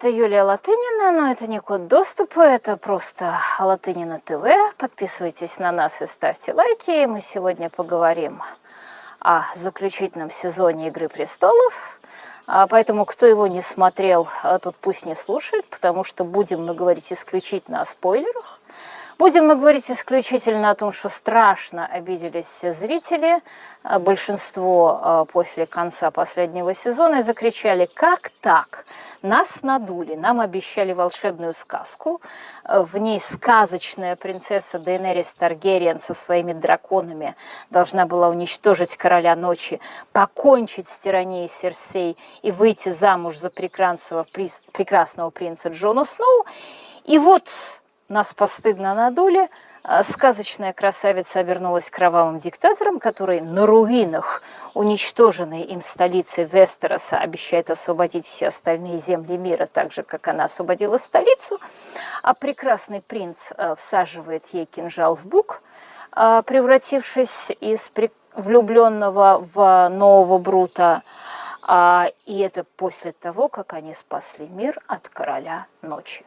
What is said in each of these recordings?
Это Юлия Латынина, но это не код доступа, это просто Латынина ТВ. Подписывайтесь на нас и ставьте лайки. Мы сегодня поговорим о заключительном сезоне «Игры престолов». А, поэтому, кто его не смотрел, а, тот пусть не слушает, потому что будем мы говорить исключительно о спойлерах. Будем мы говорить исключительно о том, что страшно обиделись зрители. А, большинство а, после конца последнего сезона и закричали «Как так? Нас надули, нам обещали волшебную сказку. А, в ней сказочная принцесса Дейнерис Таргериен со своими драконами должна была уничтожить короля ночи, покончить с тиранией Серсей и выйти замуж за прекрасного, прекрасного принца Джона Сноу. И вот нас постыдно надули, а сказочная красавица обернулась кровавым диктатором, который на руинах уничтоженной им столицы Вестероса обещает освободить все остальные земли мира, так же, как она освободила столицу, а прекрасный принц а, всаживает ей кинжал в бук, а, превратившись из влюбленного в нового Брута, и это после того, как они спасли мир от короля ночи.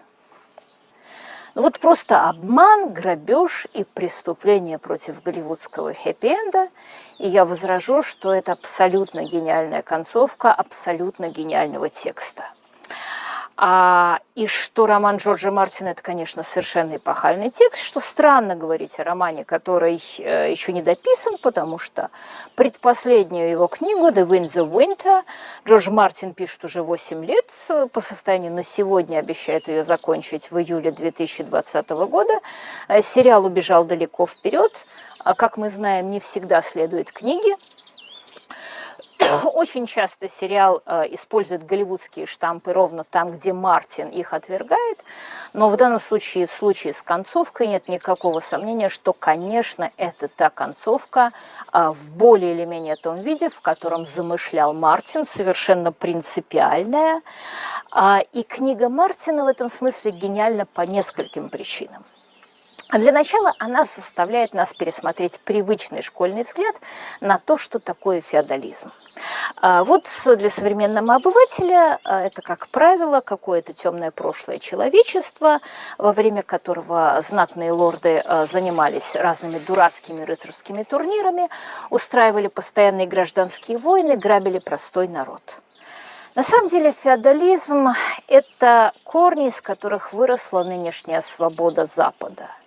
Вот просто обман, грабеж и преступление против голливудского хэппи-энда. И я возражу, что это абсолютно гениальная концовка абсолютно гениального текста. А, и что роман Джорджа Мартина – это, конечно, совершенно эпохальный текст, что странно говорить о романе, который э, еще не дописан, потому что предпоследнюю его книгу «The Wind the Winter» Джордж Мартин пишет уже 8 лет, по состоянию на сегодня обещает ее закончить в июле 2020 года. Э, сериал убежал далеко вперед, а, как мы знаем, не всегда следует книге, Очень часто сериал э, использует голливудские штампы ровно там, где Мартин их отвергает, но в данном случае, в случае с концовкой, нет никакого сомнения, что, конечно, это та концовка э, в более или менее том виде, в котором замышлял Мартин, совершенно принципиальная. Э, и книга Мартина в этом смысле гениальна по нескольким причинам. А для начала она заставляет нас пересмотреть привычный школьный взгляд на то, что такое феодализм. А вот для современного обывателя а, это, как правило, какое-то темное прошлое человечества, во время которого знатные лорды занимались разными дурацкими рыцарскими турнирами, устраивали постоянные гражданские войны, грабили простой народ. На самом деле феодализм – это корни, из которых выросла нынешняя свобода Запада –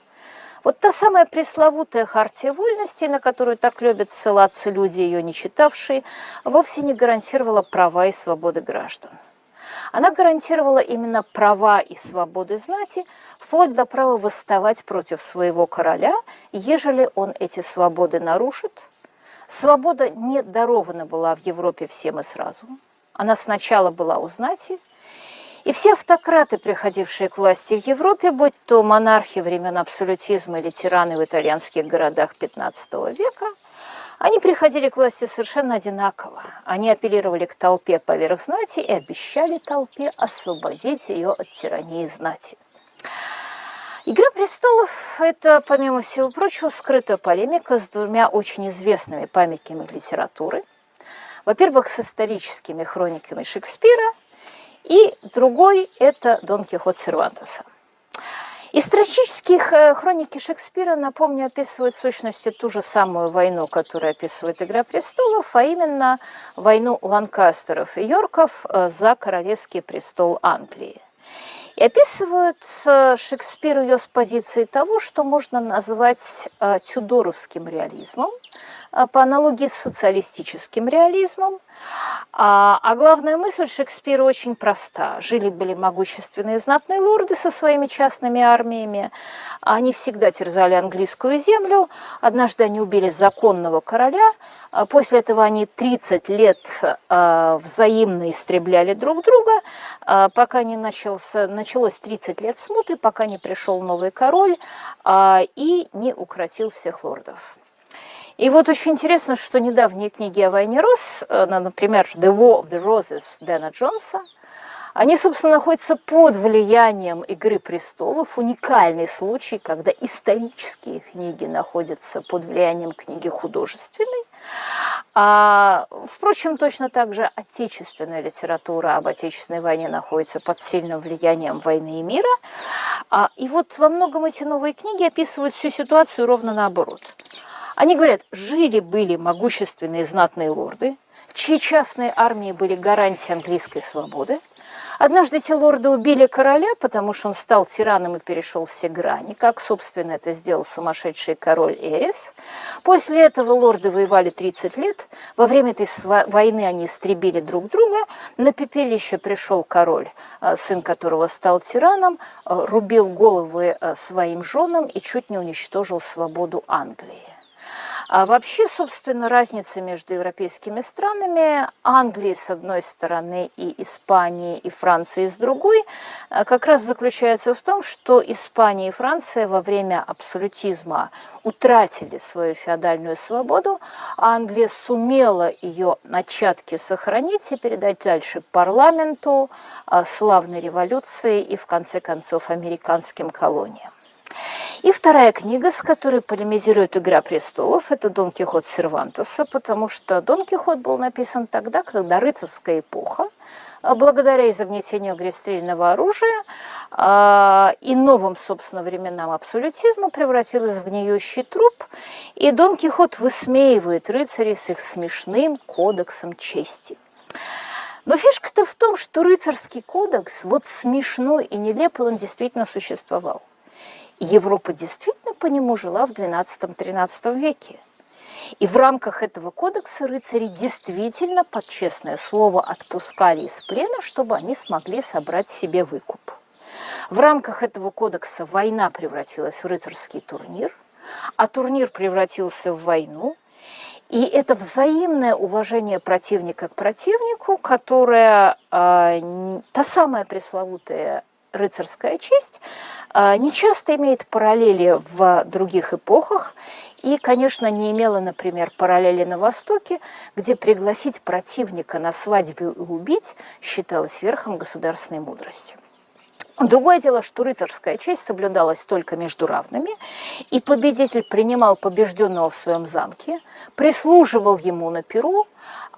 вот та самая пресловутая хартия вольности, на которую так любят ссылаться люди, ее не читавшие, вовсе не гарантировала права и свободы граждан. Она гарантировала именно права и свободы знати, вплоть до права восставать против своего короля, ежели он эти свободы нарушит. Свобода не дарована была в Европе всем и сразу. Она сначала была у знати, и все автократы, приходившие к власти в Европе, будь то монархи времен абсолютизма или тираны в итальянских городах XV века, они приходили к власти совершенно одинаково. Они апеллировали к толпе поверх знати и обещали толпе освободить ее от тирании знати. «Игра престолов» – это, помимо всего прочего, скрытая полемика с двумя очень известными памятниками литературы. Во-первых, с историческими хрониками Шекспира – и другой – это Дон Кихот Сервантеса. Исторические э, хроники Шекспира, напомню, описывают в сущности ту же самую войну, которую описывает «Игра престолов», а именно войну Ланкастеров и Йорков э, за королевский престол Англии. И описывают э, Шекспир ее с позиции того, что можно назвать тюдоровским реализмом, по аналогии с социалистическим реализмом, а, а главная мысль Шекспира очень проста. Жили-были могущественные знатные лорды со своими частными армиями. Они всегда терзали английскую землю. Однажды они убили законного короля. А после этого они 30 лет а, взаимно истребляли друг друга, а, пока не начался, началось 30 лет смуты, пока не пришел новый король а, и не укротил всех лордов. И вот очень интересно, что недавние книги о войне роз, э, например, «The War of the Roses» Дэна Джонса, Они, собственно, находятся под влиянием «Игры престолов». Уникальный случай, когда исторические книги находятся под влиянием книги художественной. А, впрочем, точно так же отечественная литература об Отечественной войне находится под сильным влиянием войны и мира. А, и вот во многом эти новые книги описывают всю ситуацию ровно наоборот. Они говорят, жили-были могущественные знатные лорды, чьи частные армии были гарантией английской свободы, Однажды эти лорды убили короля, потому что он стал тираном и перешел все грани, как, собственно, это сделал сумасшедший король Эрис. После этого лорды воевали 30 лет. Во время этой войны они истребили друг друга. На пепелище пришел король, э, сын которого стал тираном, э, рубил головы э, своим женам и чуть не уничтожил свободу Англии. А вообще, собственно, разница между европейскими странами, Англии с одной стороны и Испании и Франции с другой, э, как раз заключается в том, что Испания и Франция во время абсолютизма утратили свою феодальную свободу, а Англия сумела ее начатки сохранить и передать дальше парламенту, э, славной революции и, в конце концов, американским колониям. И вторая книга, с которой полемизирует «Игра престолов», это «Дон Кихот Сервантеса», потому что Дон Кихот был написан тогда, когда рыцарская эпоха, а, благодаря изобретению огнестрельного оружия э, и новым, собственно, временам абсолютизма превратилась в гниющий труп, и Дон Кихот высмеивает рыцарей с их смешным кодексом чести. Но фишка-то в том, что рыцарский кодекс, вот смешной и нелепый, он действительно существовал. Европа действительно по нему жила в XII-XIII веке. И в рамках этого кодекса рыцари действительно под честное слово отпускали из плена, чтобы они смогли собрать себе выкуп. В рамках этого кодекса война превратилась в рыцарский турнир, а турнир превратился в войну. И это взаимное уважение противника к противнику, которое э, та самая пресловутая рыцарская честь, а, не часто имеет параллели в других эпохах и, конечно, не имела, например, параллели на Востоке, где пригласить противника на свадьбу и убить считалось верхом государственной мудрости. Другое дело, что рыцарская честь соблюдалась только между равными, и победитель принимал побежденного в своем замке, прислуживал ему на перу,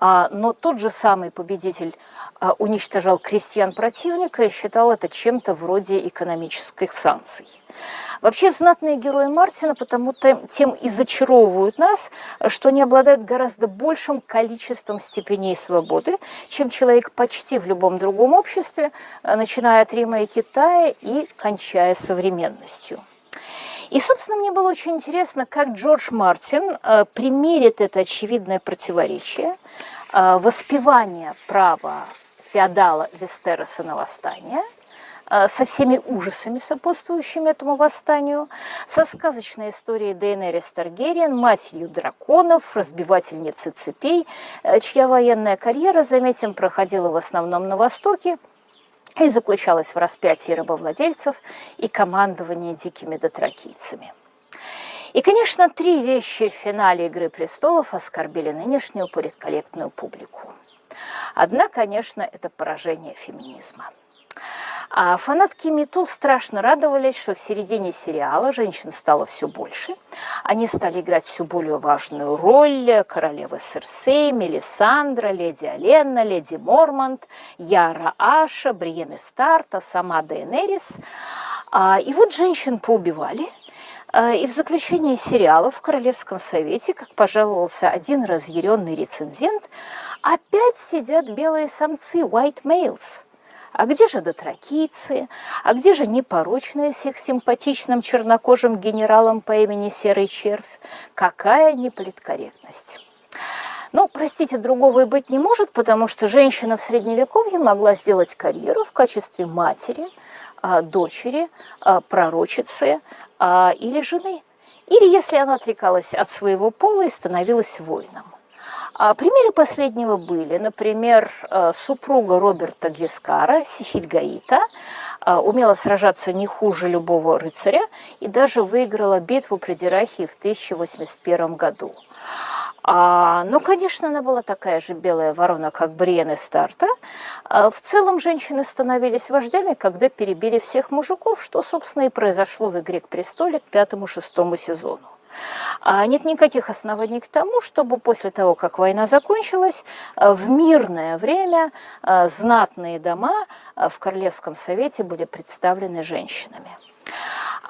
а, но тот же самый победитель а, уничтожал крестьян противника и считал это чем-то вроде экономических санкций. Вообще знатные герои Мартина потому-то тем и зачаровывают нас, что они обладают гораздо большим количеством степеней свободы, чем человек почти в любом другом обществе, а, начиная от Рима и Китая и кончая современностью. И, собственно, мне было очень интересно, как Джордж Мартин э, примерит это очевидное противоречие э, воспевания права феодала Вестероса на восстание э, со всеми ужасами, сопутствующими этому восстанию, со сказочной историей Дейнерис Таргериен, матерью драконов, разбивательницей цепей, э, чья военная карьера, заметим, проходила в основном на Востоке, и заключалась в распятии рабовладельцев и командовании дикими дотракийцами. И, конечно, три вещи в финале «Игры престолов» оскорбили нынешнюю политкорректную публику. Одна, конечно, это поражение феминизма – а фанатки Мету страшно радовались, что в середине сериала женщин стало все больше. Они стали играть все более важную роль. Королева Серсей, Мелисандра, леди Алена, леди Мормонт, Яра Аша, Бриены Старта, сама Дейенерис. А, и вот женщин поубивали. А, и в заключении сериала в Королевском совете, как пожаловался один разъяренный рецензент, опять сидят белые самцы, white males – а где же дотракийцы? А где же непорочная с их симпатичным чернокожим генералом по имени Серый Червь? Какая неполиткорректность! Ну, простите, другого и быть не может, потому что женщина в Средневековье могла сделать карьеру в качестве матери, а, дочери, а, пророчицы или жены. Или если она отрекалась от своего пола и становилась воином. А примеры последнего были, например, э, супруга Роберта Гвискара, Сихильгаита, э, умела сражаться не хуже любого рыцаря и даже выиграла битву при Дирахии в 1081 году. А, ну, конечно, она была такая же белая ворона, как Бриен и Старта. А, в целом женщины становились вождями, когда перебили всех мужиков, что, собственно, и произошло в «Игре к престоле» к пятому-шестому сезону. А нет никаких оснований к тому, чтобы после того, как война закончилась, в мирное время а, знатные дома а, в Королевском совете были представлены женщинами.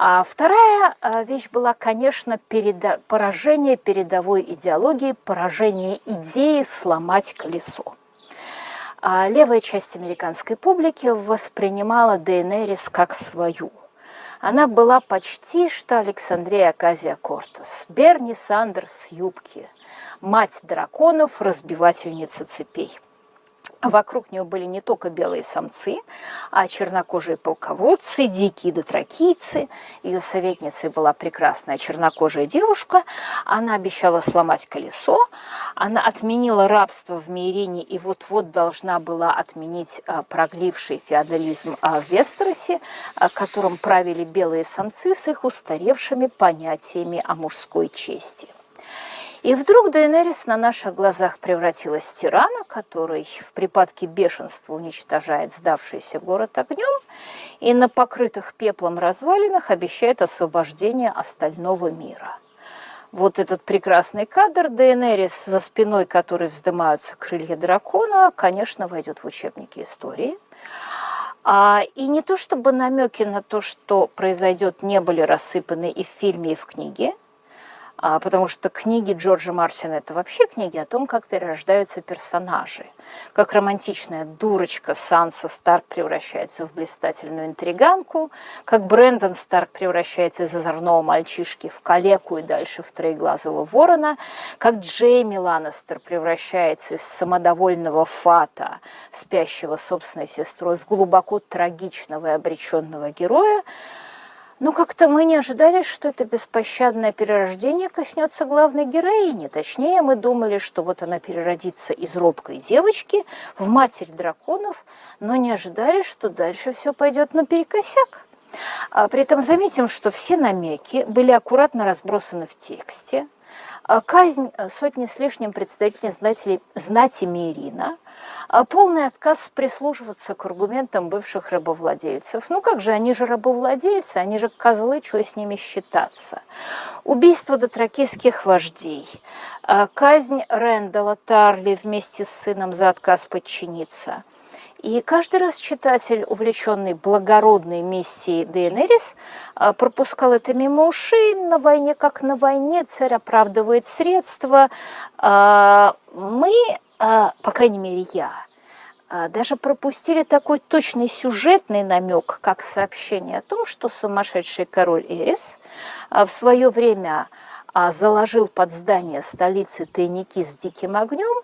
А вторая вещь была, конечно, переда поражение передовой идеологии, поражение идеи сломать колесо. А левая часть американской публики воспринимала Дейенерис как свою. Она была почти что Александрия Аказия Кортес, Берни Сандерс юбки, мать драконов, разбивательница цепей. Вокруг нее были не только белые самцы, а чернокожие полководцы, дикие дотракийцы. Ее советницей была прекрасная чернокожая девушка. Она обещала сломать колесо. Она отменила рабство в Мейрине и вот-вот должна была отменить а, прогливший феодализм а, в Вестеросе, а, которым правили белые самцы с их устаревшими понятиями о мужской чести. И вдруг Дейенерис на наших глазах превратилась в тирана, который в припадке бешенства уничтожает сдавшийся город огнем и на покрытых пеплом развалинах обещает освобождение остального мира. Вот этот прекрасный кадр Дейенерис, за спиной которой вздымаются крылья дракона, конечно, войдет в учебники истории. А, и не то чтобы намеки на то, что произойдет, не были рассыпаны и в фильме, и в книге – потому что книги Джорджа Мартина – это вообще книги о том, как перерождаются персонажи, как романтичная дурочка Санса Старк превращается в блистательную интриганку, как Брэндон Старк превращается из озорного мальчишки в калеку и дальше в троеглазого ворона, как Джейми Ланнестер превращается из самодовольного фата, спящего собственной сестрой, в глубоко трагичного и обреченного героя, но как-то мы не ожидали, что это беспощадное перерождение коснется главной героини. Точнее, мы думали, что вот она переродится из робкой девочки в матерь драконов, но не ожидали, что дальше все пойдет наперекосяк. А при этом заметим, что все намеки были аккуратно разбросаны в тексте. А казнь сотни с лишним представителей знати, знати Мирина – а полный отказ прислушиваться к аргументам бывших рабовладельцев. Ну как же, они же рабовладельцы, они же козлы, что с ними считаться. Убийство дотракийских вождей, а казнь Рэндала Тарли вместе с сыном за отказ подчиниться – и каждый раз читатель, увлеченный благородной миссией Дейенерис, а, пропускал это мимо ушей. На войне, как на войне, царь оправдывает средства. А, мы а, по крайней мере я, даже пропустили такой точный сюжетный намек, как сообщение о том, что сумасшедший король Эрис в свое время заложил под здание столицы тайники с диким огнем,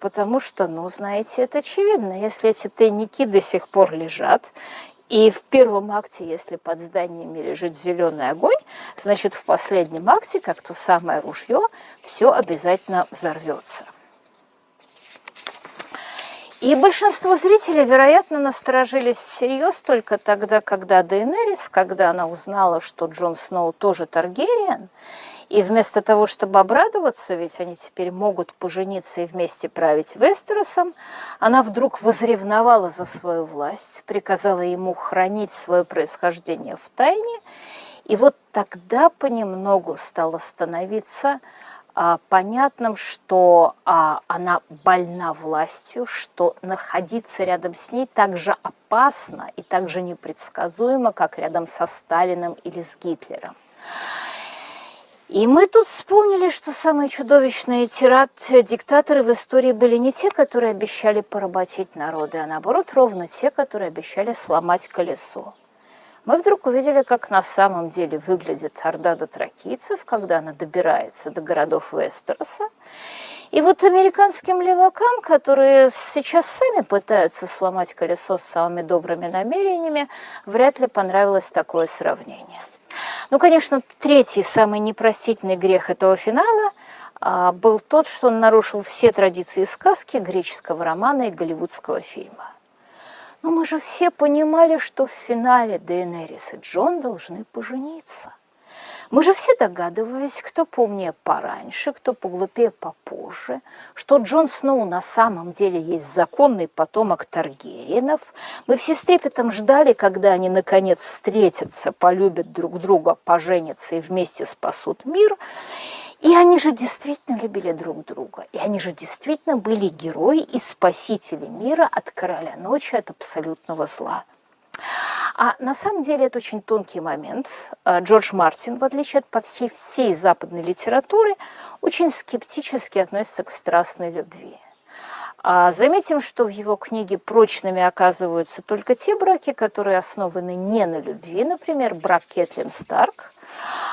потому что, ну, знаете, это очевидно, если эти тайники до сих пор лежат, и в первом акте, если под зданиями лежит зеленый огонь, значит, в последнем акте, как то самое ружье, все обязательно взорвется. И большинство зрителей, вероятно, насторожились всерьез только тогда, когда Дейенерис, когда она узнала, что Джон Сноу тоже Таргериен, и вместо того, чтобы обрадоваться, ведь они теперь могут пожениться и вместе править Вестеросом, она вдруг возревновала за свою власть, приказала ему хранить свое происхождение в тайне, и вот тогда понемногу стало становиться понятным, что а, она больна властью, что находиться рядом с ней так же опасно и так же непредсказуемо, как рядом со Сталиным или с Гитлером. И мы тут вспомнили, что самые чудовищные тират-диктаторы в истории были не те, которые обещали поработить народы, а наоборот, ровно те, которые обещали сломать колесо мы вдруг увидели, как на самом деле выглядит орда дотракийцев, когда она добирается до городов Вестероса. И вот американским левакам, которые сейчас сами пытаются сломать колесо с самыми добрыми намерениями, вряд ли понравилось такое сравнение. Ну, конечно, третий, самый непростительный грех этого финала а, был тот, что он нарушил все традиции сказки, греческого романа и голливудского фильма. Но мы же все понимали, что в финале Дейенерис и Джон должны пожениться. Мы же все догадывались, кто помнее пораньше, кто поглупее попозже, что Джон Сноу на самом деле есть законный потомок Таргериенов. Мы все с трепетом ждали, когда они наконец встретятся, полюбят друг друга, поженятся и вместе спасут мир. И они же действительно любили друг друга, и они же действительно были герои и спасители мира от короля ночи, от абсолютного зла. А на самом деле это очень тонкий момент. А, Джордж Мартин, в отличие от по всей, всей западной литературы, очень скептически относится к страстной любви. А заметим, что в его книге прочными оказываются только те браки, которые основаны не на любви, например, брак Кэтлин Старк –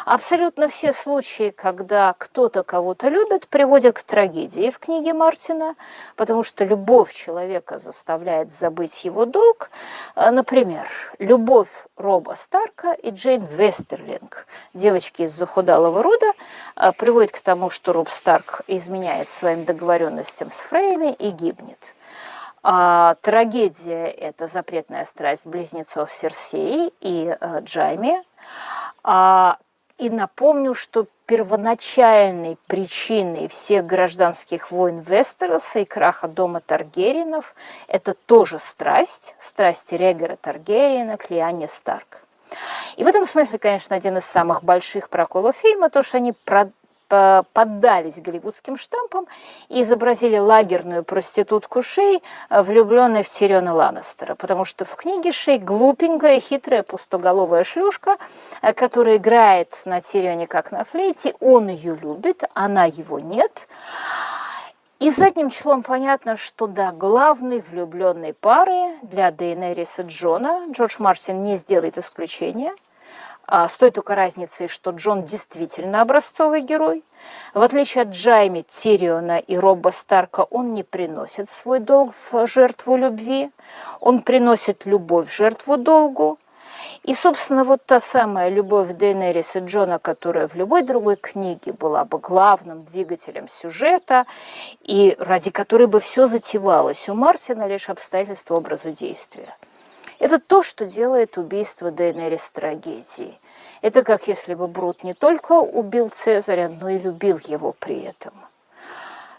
Абсолютно все случаи, когда кто-то кого-то любит, приводят к трагедии в книге Мартина, потому что любовь человека заставляет забыть его долг. Э, например, любовь Роба Старка и Джейн Вестерлинг, девочки из захудалого рода, э, приводит к тому, что Роб Старк изменяет своим договоренностям с Фрейми и гибнет. А, трагедия – это запретная страсть близнецов Серсеи и э, Джайми. А, и напомню, что первоначальной причиной всех гражданских войн Вестероса и краха дома Таргеринов это тоже страсть, страсть Регера Таргериена к Лиане Старк. И в этом смысле, конечно, один из самых больших проколов фильма, то, что они поддались голливудским штампам и изобразили лагерную проститутку Шей, э, влюбленной в Тириона Ланнестера, потому что в книге Шей глупенькая, хитрая, пустоголовая шлюшка, э, которая играет на Тирионе как на флейте, он ее любит, она его нет. И задним числом понятно, что да, главной влюбленной пары для Дейнериса Джона Джордж Мартин не сделает исключения – с той только разницей, что Джон действительно образцовый герой. В отличие от Джайми, Тириона и Робба Старка, он не приносит свой долг в жертву любви, он приносит любовь в жертву долгу. И, собственно, вот та самая любовь Дейнериса Джона, которая в любой другой книге была бы главным двигателем сюжета, и ради которой бы все затевалось, у Мартина лишь обстоятельства образа действия. Это то, что делает убийство Дейнерис трагедией. Это как если бы Брут не только убил Цезаря, но и любил его при этом.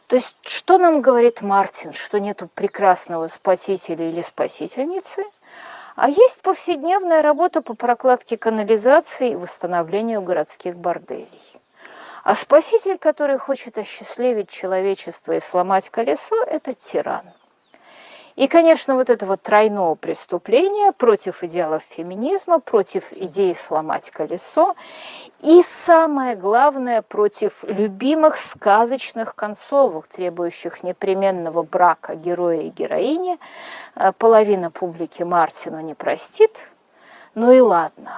То есть что нам говорит Мартин, что нету прекрасного спасителя или спасительницы, а есть повседневная работа по прокладке канализации и восстановлению городских борделей. А спаситель, который хочет осчастливить человечество и сломать колесо, это тиран. И, конечно, вот это вот тройное преступление против идеалов феминизма, против идеи сломать колесо и, самое главное, против любимых сказочных концовок, требующих непременного брака героя и героини, э, половина публики Мартину не простит, ну и ладно,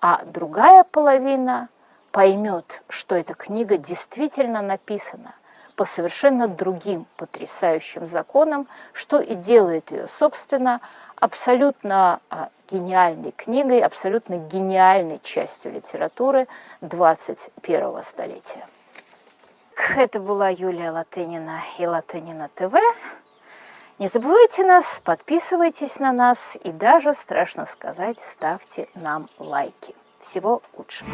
а другая половина поймет, что эта книга действительно написана – по совершенно другим потрясающим законам, что и делает ее, собственно, абсолютно а, гениальной книгой, абсолютно гениальной частью литературы 21 столетия. Это была Юлия Латынина и Латынина ТВ. Не забывайте нас, подписывайтесь на нас и даже, страшно сказать, ставьте нам лайки. Всего лучшего!